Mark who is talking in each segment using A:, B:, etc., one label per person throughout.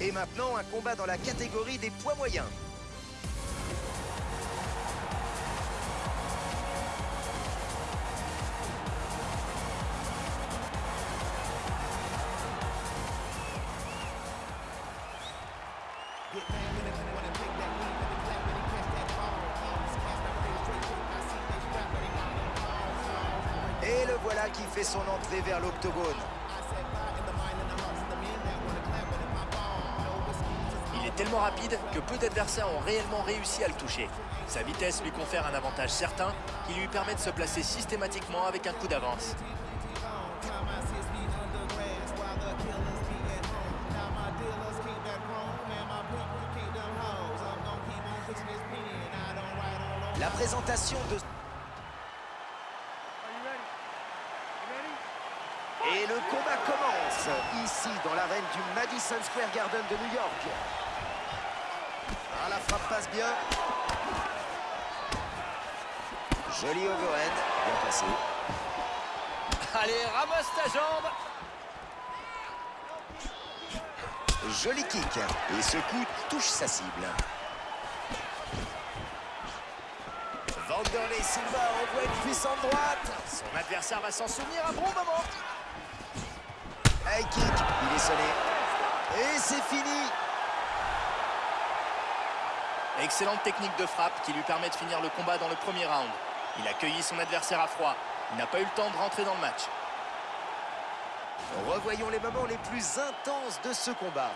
A: Et maintenant, un combat dans la catégorie des poids moyens. Et le voilà qui fait son entrée vers l'octogone.
B: Tellement rapide que peu d'adversaires ont réellement réussi à le toucher. Sa vitesse lui confère un avantage certain qui lui permet de se placer systématiquement avec un coup d'avance.
A: La présentation de... Et le combat commence, ici dans l'arène du Madison Square Garden de New York. Ah, la frappe passe bien. Joli overhand, bien passé.
B: Allez, ramasse ta jambe
A: Joli kick. Et ce coup touche sa cible. Vanderlei Silva envoie une puissante droite.
B: Son adversaire va s'en souvenir un bon moment.
A: High kick, il est sonné. Et c'est fini.
B: Excellente technique de frappe qui lui permet de finir le combat dans le premier round. Il a cueilli son adversaire à froid. Il n'a pas eu le temps de rentrer dans le match.
A: Revoyons les moments les plus intenses de ce combat.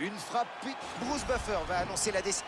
A: Une frappe, puis Bruce Buffer va annoncer la décision.